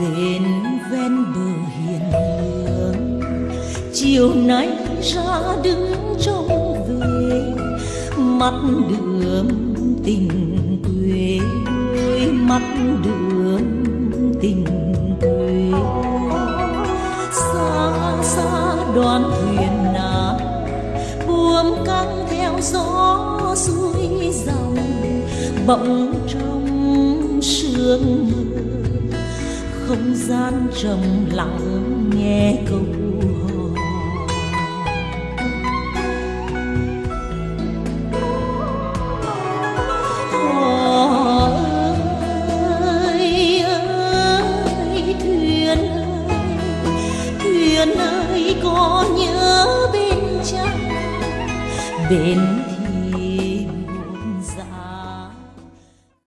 bên ven bờ hiền lương. Chiều nay ra đứng trông về mắt đường tình quê mắt đường tình quê. Xa xa đoàn thuyền nào buồm căng theo gió suối dòng, bỗng trong sương mơ không gian trầm lặng nghe câu hò. Ơi ơi, thuyền ơi thuyền ơi, có nhớ bên cha bên